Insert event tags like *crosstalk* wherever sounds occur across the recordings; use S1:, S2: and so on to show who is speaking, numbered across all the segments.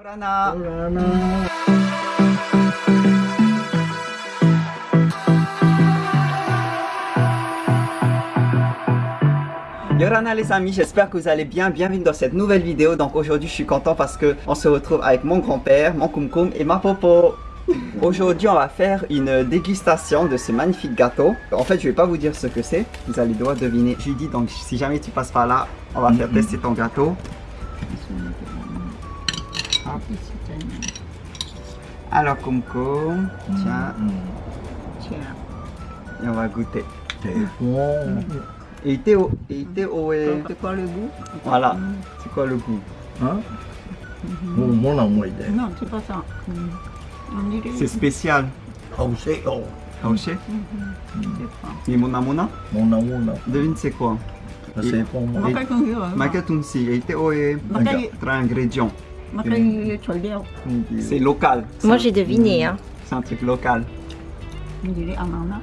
S1: Yorana. Yorana les amis, j'espère que vous allez bien, bienvenue dans cette nouvelle vidéo. Donc aujourd'hui je suis content parce que on se retrouve avec mon grand-père, mon Kumkum et ma Popo. *laughs* Aujourd'hui on va faire une dégustation de ce magnifique gâteau. En fait je vais pas vous dire ce que c'est, vous allez devoir deviner. Judy, donc si jamais tu passes par là, on va faire tester ton gâteau. Alors Kumkum, tiens, et on va goûter. Et Théo, et Théo est...
S2: C'est quoi le goût?
S1: Voilà, c'est quoi le goût?
S3: Hein? Mo mo na mo ide.
S2: Non, c'est pas ça. Mm. On dirait...
S1: C'est spécial.
S3: Hao se o.
S1: Haoché
S2: Je sais pas.
S1: Et Mona Mona
S3: Mo na mo na.
S1: Devine c'est quoi?
S3: Se po mo.
S2: Makai kung yun.
S1: Maca Tumsi, et Théo est...
S2: Makai,
S1: Trois ingrédients.
S2: Choldeau.
S1: C'est local.
S4: Moi j'ai deviné, hein.
S1: C'est un truc local.
S2: On dirait ananas.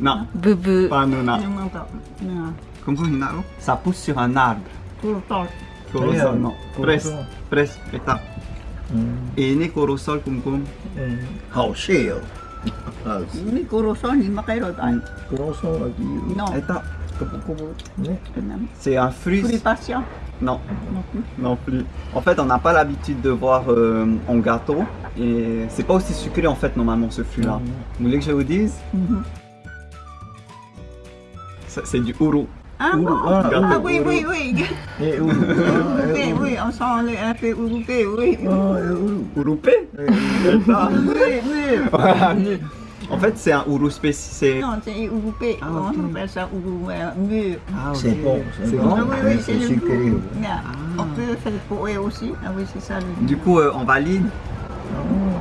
S1: Non,
S4: Bebe.
S1: pas Nona.
S2: Yung mga na
S1: Comme quoi, Hinaro Ça? Pousse sur un arbre.
S2: puro tol.
S1: Corosol, non. Presque,
S3: Corosol.
S1: presque. Étape. Et né corosol, kum kum.
S3: Hao se o. Hao se.
S2: Ni kuroson, ni.
S3: Kuroso lagi.
S2: Non,
S1: Étape. C'est un fruit.
S2: fruit patient.
S1: Non,
S2: Non plus.
S1: non plus. En fait, on n'a pas l'habitude de voir euh, en gâteau. Et c'est pas aussi sucré en fait normalement ce fruit-là. Vous voulez que je vous dise?
S2: Mhm.
S1: Ça, C'est du uru.
S2: Ah
S3: Uru,
S2: bon
S3: ah,
S2: Ah oui, oui, oui.
S3: E u.
S2: Urupe, oui, on sent le- un peu urupe, oui.
S3: Ah.
S1: Urupé Ah.
S2: Oui, oui. *laughs*
S1: En fait, c'est un uru spécial.
S2: Non, c'est urupe.
S1: Ah,
S2: On
S1: ok.
S2: appelle ça uru, euh, mûr.
S1: Ah, ok.
S3: C'est bon.
S1: C'est bon
S2: Ah oui, oui, c'est
S3: C'est
S2: le
S3: sucré.
S2: goût. Yeah. On peut faire poé aussi. Ah oui, c'est ça le
S1: Du coup, euh, on valide.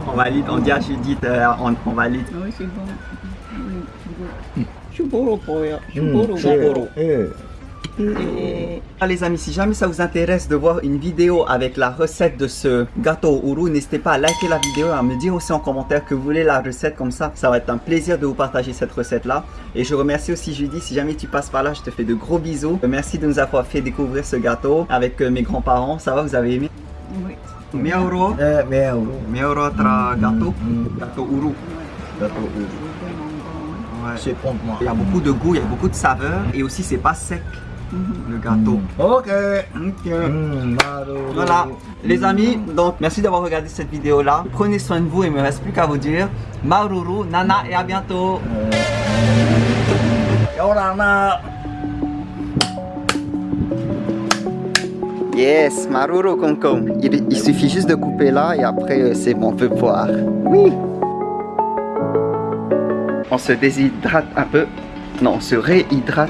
S1: On valide. On dit à Judith, euh, on, on valide.
S2: Oui, c'est bon. Oui, c'est bon. Chuboro
S3: Mm.
S2: Et
S1: Ah, les amis, si jamais ça vous intéresse de voir une vidéo avec la recette de ce gâteau au roux, n'hésitez pas à liker la vidéo et à me dire aussi en commentaire que vous voulez la recette comme ça. Ça va être un plaisir de vous partager cette recette là. Et je remercie aussi Judy, si jamais tu passes par là, je te fais de gros bisous. Merci de nous avoir fait découvrir ce gâteau avec euh, mes grands-parents. Ça va, vous avez aimé?
S2: Oui.
S1: Miauro
S3: E me au.
S1: Miauro tra gâteau?
S3: Mm.
S1: Gâteau uru.
S3: Dato u.
S1: Ouais.
S3: C'est bon moi.
S1: Il y a beaucoup de goût, il y a beaucoup de saveur et aussi c'est pas sec le gâteau.
S3: Ok.
S1: Ok.
S3: Mm, maru.
S1: Voilà, les amis, donc merci d'avoir regardé cette vidéo là. Prenez soin de vous et il me reste plus qu'à vous dire Maruru, Nana et à bientôt.
S3: Yorana.
S1: Yes, Maruru Concom. Il, il suffit juste de couper là et après euh, c'est bon, on peut boire. Oui. On se déshydrate un peu. Non, on se réhydrate.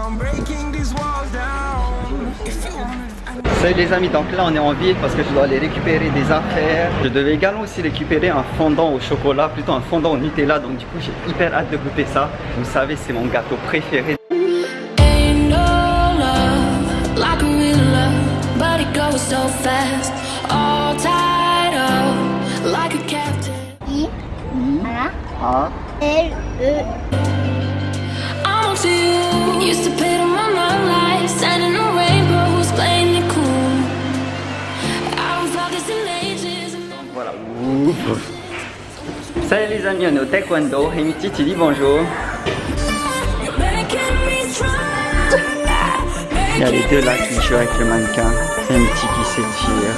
S1: Salut les amis, donc là on est en ville parce que je dois aller récupérer des affaires. Je devais également aussi récupérer un fondant au chocolat, plutôt un fondant au Nutella, donc du coup j'ai hyper hâte de goûter ça. Vous savez, c'est mon gâteau préféré.
S5: A
S1: voilà. Salut les amis, on est au taekwondo. Hemiti, tu dis bonjour. Il y a les deux là qui jouent avec le mannequin. Hemiti qui s'étire.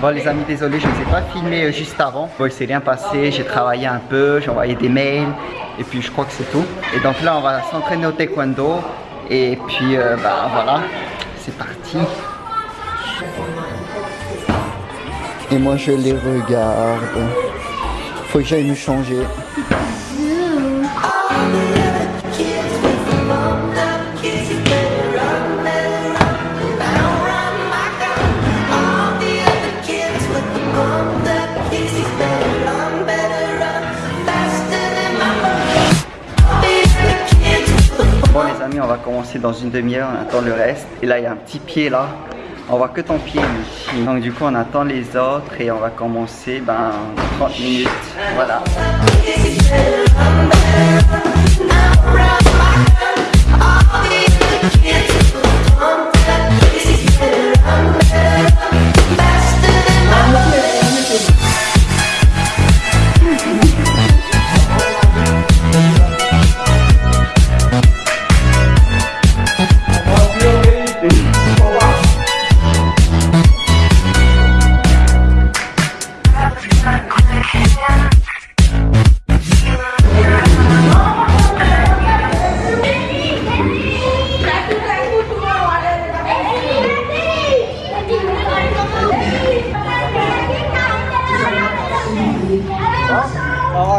S1: Bon les amis, désolé, je ne vous ai pas filmé euh, juste avant. Bon, il s'est rien passé, j'ai travaillé un peu, j'ai envoyé des mails. Et puis je crois que c'est tout. Et donc là, on va s'entraîner au taekwondo. Et puis, euh, bah voilà, c'est parti. Et moi, je les regarde. Faut que j'aille me changer. Bon les amis, on va commencer dans une demi-heure, on attend le reste. Et là, il y a un petit pied là. On voit que ton pied ici. Donc du coup, on attend les autres et on va commencer ben, 30 minutes. Voilà.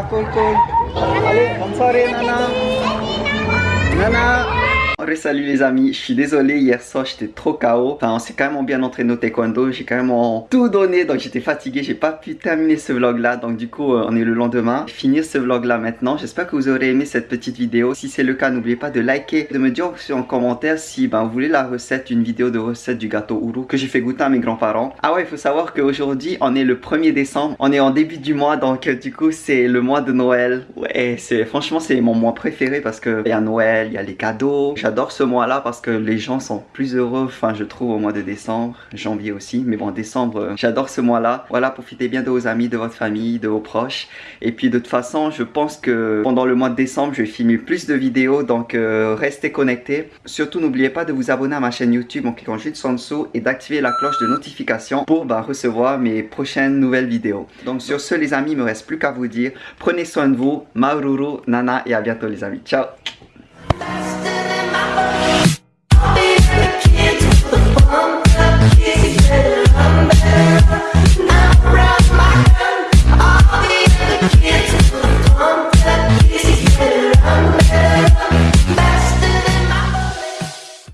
S1: Cool, cool. Allez, bonne soirée, Nana. Nana. Salut les amis, je suis désolé, hier soir j'étais trop KO. Enfin, on s'est quand même bien entraîné au taekwondo, j'ai quand même tout donné, donc j'étais fatigué, j'ai pas pu terminer ce vlog là. Donc du coup, euh, on est le lendemain. Finir ce vlog là maintenant. J'espère que vous aurez aimé cette petite vidéo. Si c'est le cas, n'oubliez pas de liker, de me dire en commentaire si ben, vous voulez la recette, une vidéo de recette du gâteau Ouro que j'ai fait goûter à mes grands-parents. Ah ouais, il faut savoir qu'aujourd'hui, on est le 1er décembre, on est en début du mois, donc euh, du coup, c'est le mois de Noël. Ouais, franchement, c'est mon mois préféré parce que il y a Noël, il y a les cadeaux. J'adore ce mois là parce que les gens sont plus heureux, enfin je trouve au mois de décembre, janvier aussi, mais bon décembre, euh, j'adore ce mois là. Voilà, profitez bien de vos amis, de votre famille, de vos proches. Et puis de toute façon, je pense que pendant le mois de décembre, je vais filmer plus de vidéos, donc euh, restez connectés. Surtout n'oubliez pas de vous abonner à ma chaîne YouTube en cliquant juste en dessous et d'activer la cloche de notification pour bah, recevoir mes prochaines nouvelles vidéos. Donc sur ce les amis, il me reste plus qu'à vous dire, prenez soin de vous, Maururu, Nana et à bientôt les amis. Ciao